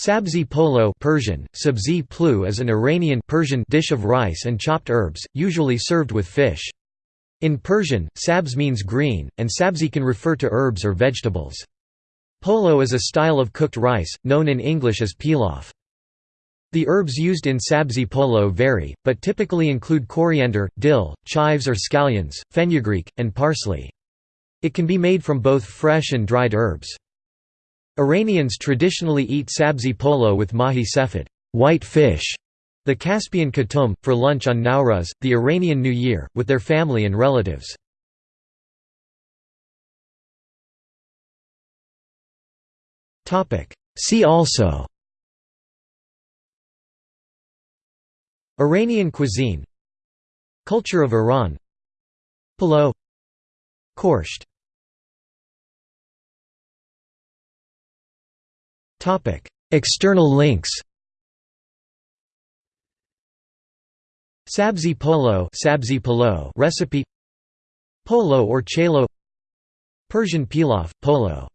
Sabzi polo Persian, sabzi plu is an Iranian Persian dish of rice and chopped herbs, usually served with fish. In Persian, sabz means green, and sabzi can refer to herbs or vegetables. Polo is a style of cooked rice, known in English as pilaf. The herbs used in sabzi polo vary, but typically include coriander, dill, chives or scallions, fenugreek, and parsley. It can be made from both fresh and dried herbs. Iranians traditionally eat sabzi polo with mahi sefed white fish", the Caspian kutum, for lunch on Nowruz, the Iranian New Year, with their family and relatives. See also Iranian cuisine Culture of Iran Palo Korsht External links Sabzi polo, sabzi polo recipe Polo or chelo Persian pilaf, polo